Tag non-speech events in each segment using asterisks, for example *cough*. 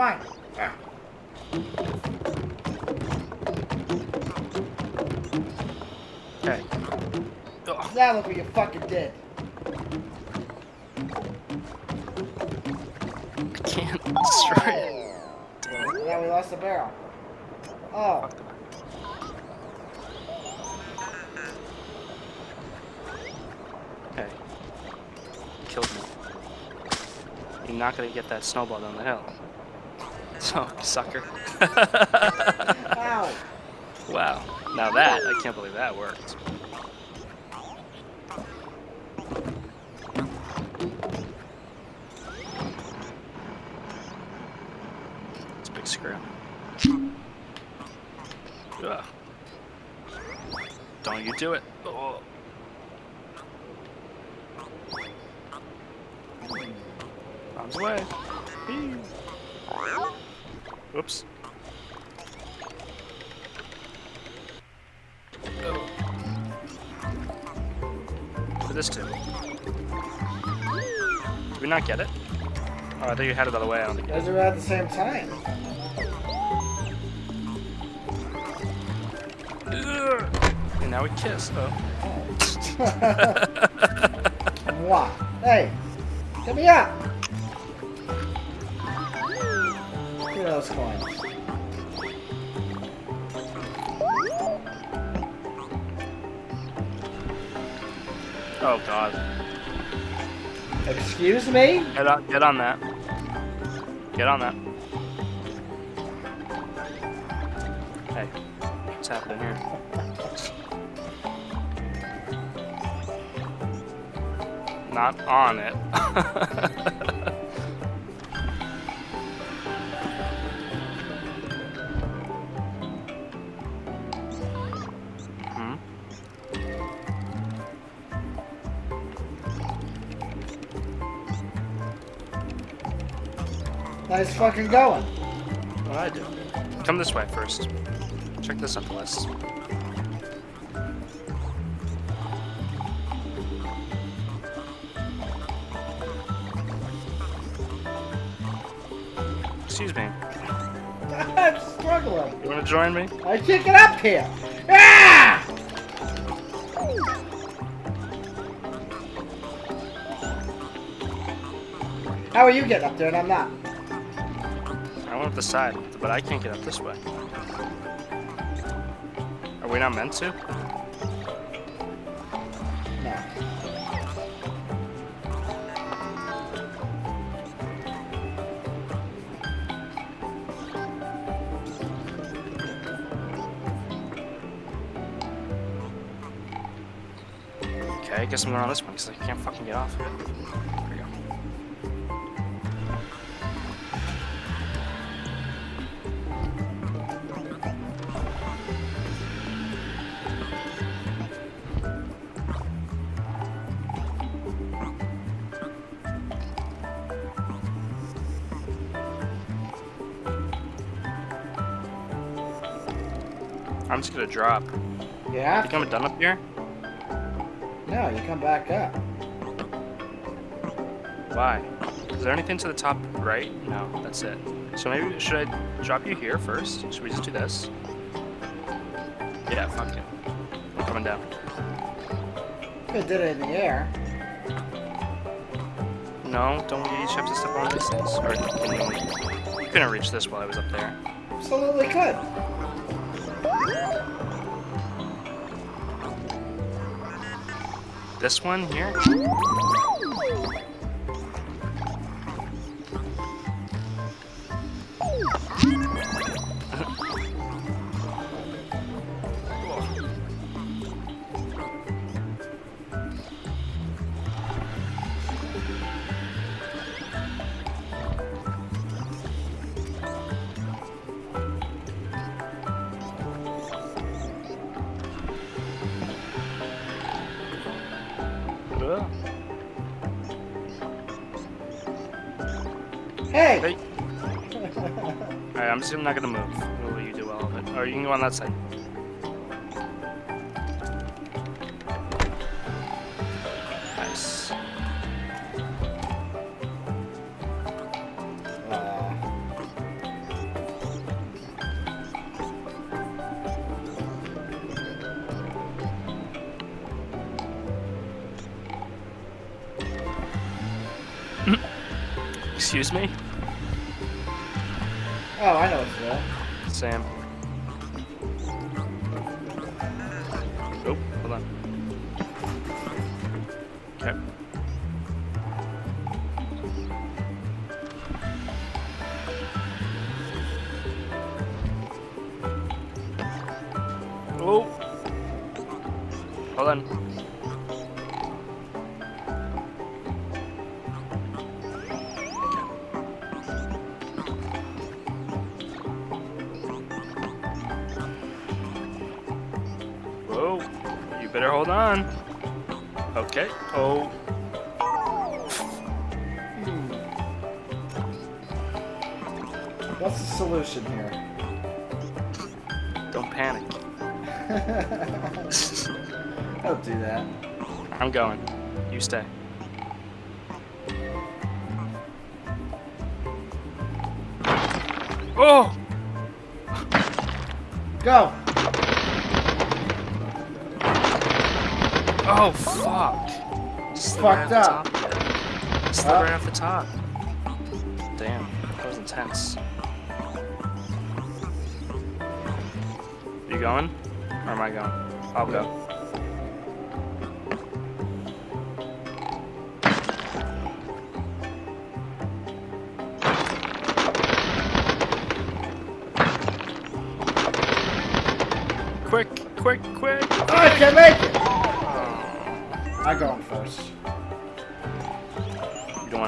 mine. Ah. Okay. Ugh. Now look what you fucking did. I can't destroy it. Now we lost the barrel. Oh. Okay. Killed me. You're not gonna get that snowball down the hill. So, *laughs* oh, sucker. Ow. *laughs* wow. Now that, I can't believe that worked. It's a big screw. Ugh. Don't you do it. Oh. Arms away. Whee. Whoops. Oh. What did this do? Did we not get it? Oh, I thought you had it the other way. I don't think you Those are at the same time. And now we kiss. Oh. *laughs* What? Hey, get me up. At those coins. Oh god. Excuse me? Get on, get on that. Get on that. Hey, what's happening here? Not on it. *laughs* Nice fucking going. What I do? Come this way first. Check this off the list. Excuse me. *laughs* I'm struggling. You want to join me? I can't get up here. Ah! How are you getting up there and I'm not? Went up the side, but I can't get up this way. Are we not meant to? No. Okay, I guess I'm going on this one because I can't fucking get off. There we I'm just gonna drop. You Think to. I'm done up here? No, you come back up. Why? Is there anything to the top right? No, that's it. So maybe, should I drop you here first? Should we just do this? Yeah, fuck it. I'm coming down. Could did it in the air. No, don't we each have to step on these things? Or can you, you couldn't reach this while I was up there. Absolutely could. This one here? Hey! Hey. *laughs* Alright, I'm just not gonna move. We'll you do it. Or you can go on that side. Excuse me? Oh, I know it's there. Sam. Oh, hold on. Okay. Oh! Hold on. Hold on. Okay. Oh, What's the solution here? don't panic. *laughs* Don't do that. I'm going. You stay. Oh! Go! Oh, fuck. Slid Fucked right up. off the top. Yeah. Slid right off the top. Damn, that was intense. You going? Or am I going? I'll go. Quick, quick, quick! Oh, I can't make it!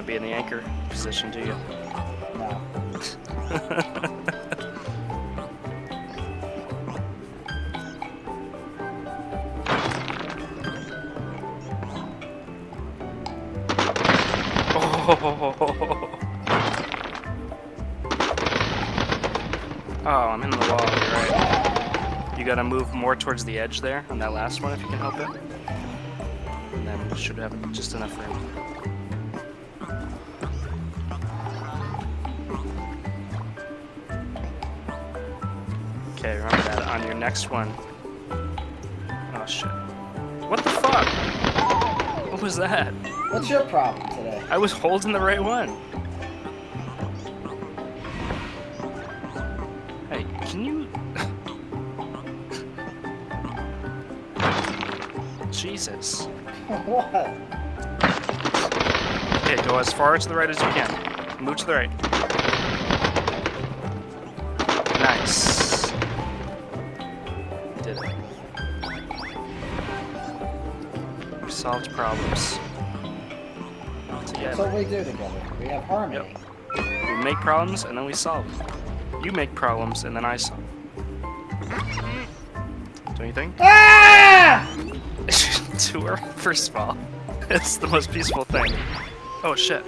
Want to be in the anchor position, do you? No. *laughs* Oh. Oh, I'm in the wall, you're right. You gotta move more towards the edge there on that last one if you can help it. And then should have just enough room. Okay, remember that on your next one. Oh shit. What the fuck? What was that? What's your problem today? I was holding the right one. Hey, can you? *laughs* Jesus. *laughs* what? Okay, go as far to the right as you can. Move to the right. Nice. We solved problems. That's what we do together. We have harmony. We make problems and then we solve them. You make problems and then I solve. Don't you think? Ah! *laughs* to her, first of all. It's the most peaceful thing. Oh shit.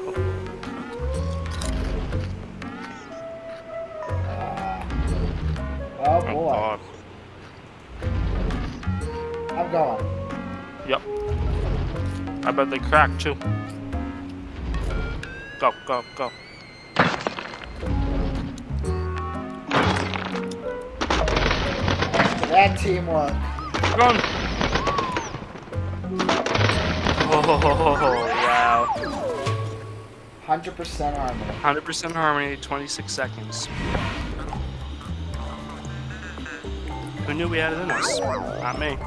Uh, oh Oh, boy. God. I'm going. Yep. I bet they crack too. Go, go, go. That teamwork. Run! Oh, wow. 100% harmony. 100% harmony, 26 seconds. Who knew we had it in us? Not me.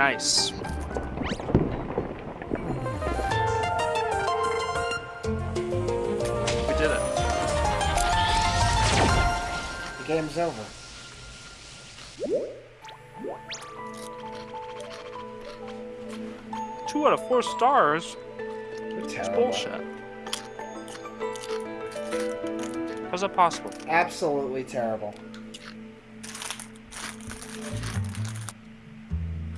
Nice. We did it. The game's over. Two out of four stars? It's bullshit. How's that possible? Absolutely terrible.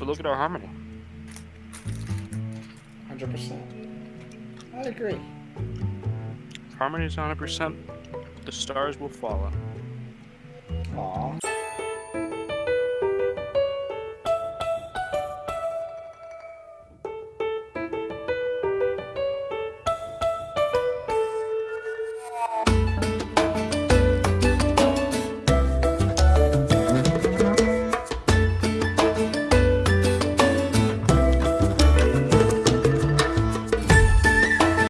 But look at our harmony. 100%. I agree. harmony is 100%, the stars will follow. Aw.